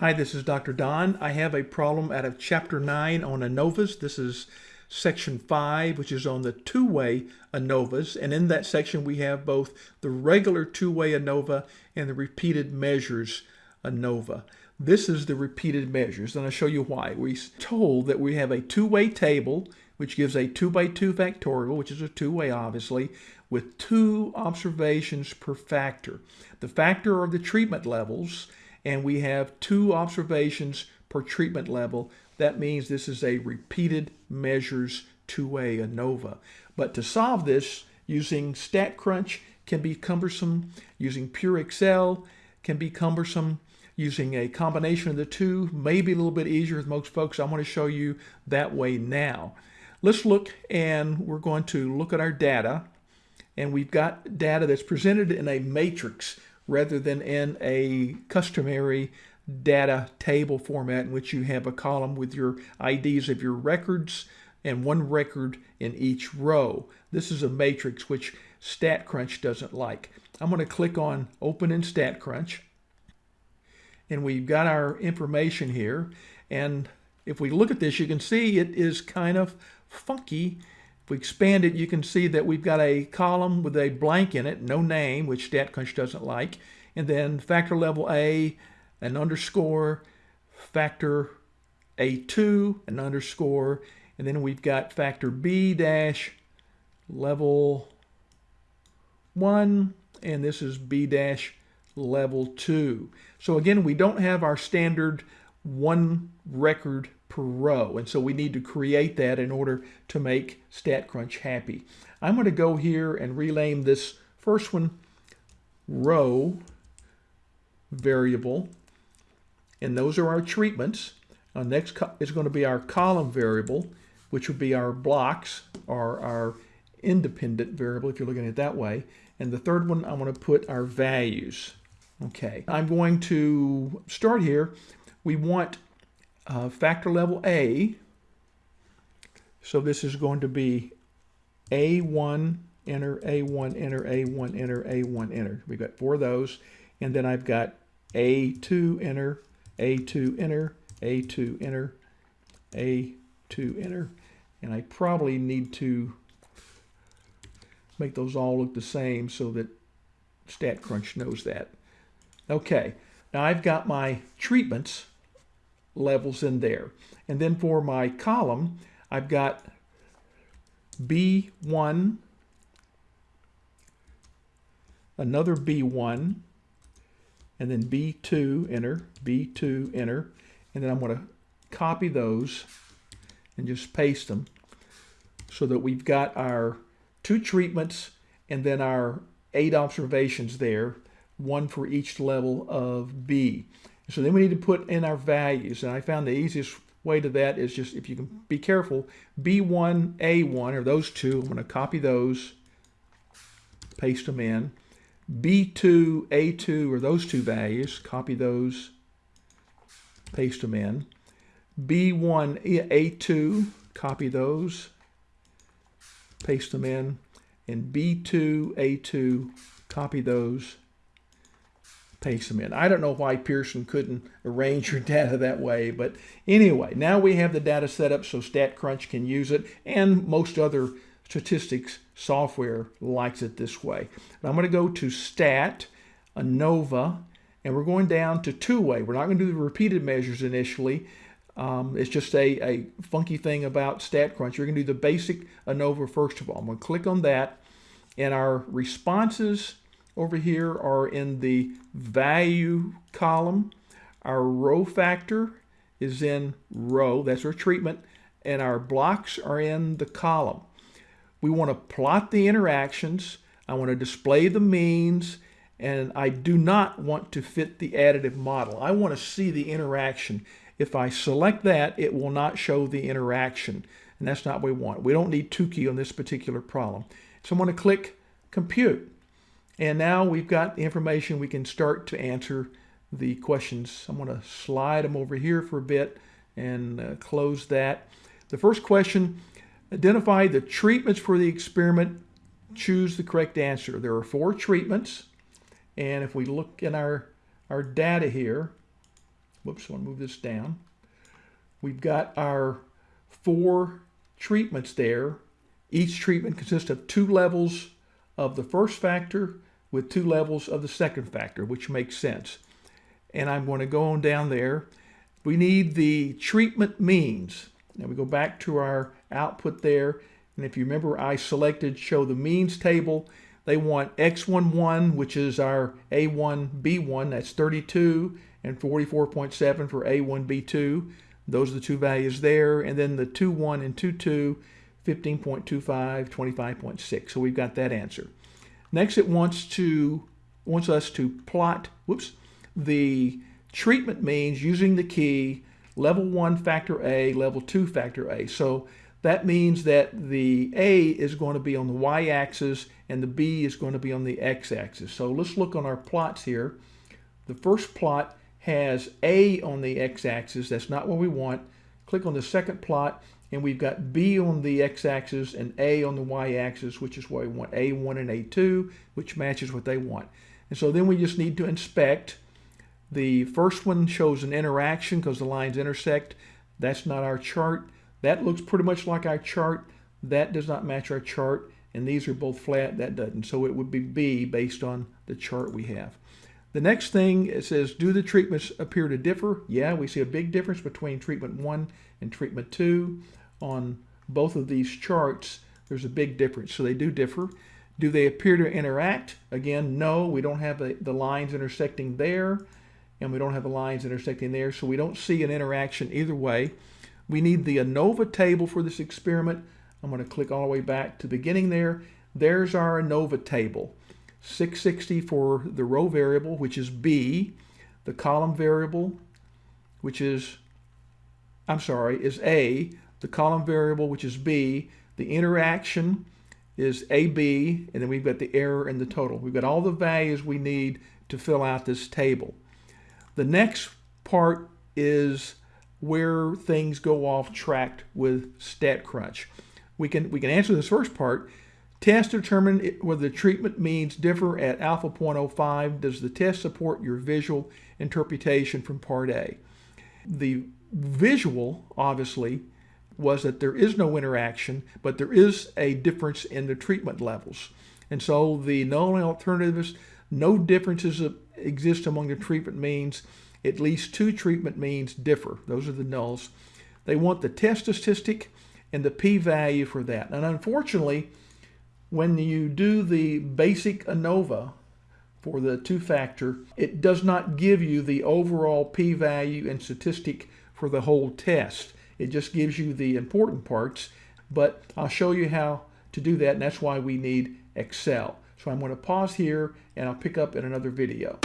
Hi, this is Dr. Don. I have a problem out of Chapter 9 on ANOVAs. This is Section 5, which is on the two-way ANOVAs. And in that section, we have both the regular two-way ANOVA and the repeated measures ANOVA. This is the repeated measures, and I'll show you why. We're told that we have a two-way table, which gives a 2 by 2 factorial, which is a two-way, obviously, with two observations per factor. The factor are the treatment levels, and we have two observations per treatment level. That means this is a repeated measures two-way ANOVA. But to solve this, using StatCrunch can be cumbersome, using Pure Excel can be cumbersome, using a combination of the two may be a little bit easier with most folks. I want to show you that way now. Let's look and we're going to look at our data and we've got data that's presented in a matrix rather than in a customary data table format in which you have a column with your IDs of your records and one record in each row. This is a matrix which StatCrunch doesn't like. I'm going to click on Open in StatCrunch and we've got our information here and if we look at this you can see it is kind of funky we expand it, you can see that we've got a column with a blank in it, no name, which StatCrunch doesn't like, and then factor level A, an underscore, factor A2, an underscore, and then we've got factor B dash level 1, and this is B dash level 2. So again, we don't have our standard one record per row. And so we need to create that in order to make StatCrunch happy. I'm going to go here and rename this first one row variable. And those are our treatments. Our next is going to be our column variable, which would be our blocks or our independent variable if you're looking at it that way. And the third one, I'm going to put our values. Okay, I'm going to start here. We want uh, factor level A. So this is going to be A1, enter, A1, enter, A1, enter, A1, enter. We've got four of those. And then I've got A2, enter, A2, enter, A2, enter, A2, enter. And I probably need to make those all look the same so that StatCrunch knows that. Okay, now I've got my treatments levels in there. And then for my column, I've got B1, another B1, and then B2, enter, B2, enter, and then I'm going to copy those and just paste them so that we've got our two treatments and then our eight observations there, one for each level of B. So then we need to put in our values. And I found the easiest way to that is just, if you can be careful, B1, A1, or those two, I'm going to copy those, paste them in. B2, A2 are those two values, copy those, paste them in. B1, A2, copy those, paste them in. And B2, A2, copy those, paste them in. I don't know why Pearson couldn't arrange your data that way, but anyway, now we have the data set up so StatCrunch can use it, and most other statistics software likes it this way. I'm going to go to Stat, ANOVA, and we're going down to two-way. We're not going to do the repeated measures initially. Um, it's just a, a funky thing about StatCrunch. You're going to do the basic ANOVA first of all. I'm going to click on that, and our responses over here are in the value column. Our row factor is in row, that's our treatment, and our blocks are in the column. We want to plot the interactions. I want to display the means, and I do not want to fit the additive model. I want to see the interaction. If I select that, it will not show the interaction, and that's not what we want. We don't need Tukey on this particular problem. So I'm going to click Compute. And now we've got the information we can start to answer the questions. I'm going to slide them over here for a bit and uh, close that. The first question, identify the treatments for the experiment. Choose the correct answer. There are four treatments. And if we look in our, our data here, whoops, I want to move this down. We've got our four treatments there. Each treatment consists of two levels of the first factor with two levels of the second factor, which makes sense. And I'm going to go on down there. We need the treatment means. Now we go back to our output there. And if you remember, I selected show the means table. They want X11, which is our A1, B1, that's 32, and 44.7 for A1, B2. Those are the two values there. And then the 2.1 and 2.2, 15.25, 25.6. So we've got that answer. Next, it wants to wants us to plot, whoops, the treatment means using the key level 1 factor A, level 2 factor A. So that means that the A is going to be on the y-axis and the B is going to be on the x-axis. So let's look on our plots here. The first plot has A on the x-axis. That's not what we want. Click on the second plot and we've got B on the x-axis and A on the y-axis, which is what we want, A1 and A2, which matches what they want. And so then we just need to inspect. The first one shows an interaction because the lines intersect. That's not our chart. That looks pretty much like our chart. That does not match our chart. And these are both flat. That doesn't. So it would be B based on the chart we have. The next thing, it says, do the treatments appear to differ? Yeah, we see a big difference between treatment 1 and treatment 2 on both of these charts, there's a big difference. So they do differ. Do they appear to interact? Again, no, we don't have the, the lines intersecting there, and we don't have the lines intersecting there, so we don't see an interaction either way. We need the ANOVA table for this experiment. I'm going to click all the way back to the beginning there. There's our ANOVA table. 660 for the row variable, which is B, the column variable, which is, I'm sorry, is A, the column variable, which is B, the interaction is AB, and then we've got the error and the total. We've got all the values we need to fill out this table. The next part is where things go off track with StatCrunch. We can, we can answer this first part. Test to determine whether the treatment means differ at alpha 0.05. Does the test support your visual interpretation from part A? The visual, obviously, was that there is no interaction, but there is a difference in the treatment levels. And so the null alternatives, no differences exist among the treatment means. At least two treatment means differ. Those are the nulls. They want the test statistic and the p-value for that. And unfortunately, when you do the basic ANOVA for the two-factor, it does not give you the overall p-value and statistic for the whole test. It just gives you the important parts, but I'll show you how to do that, and that's why we need Excel. So I'm going to pause here, and I'll pick up in another video.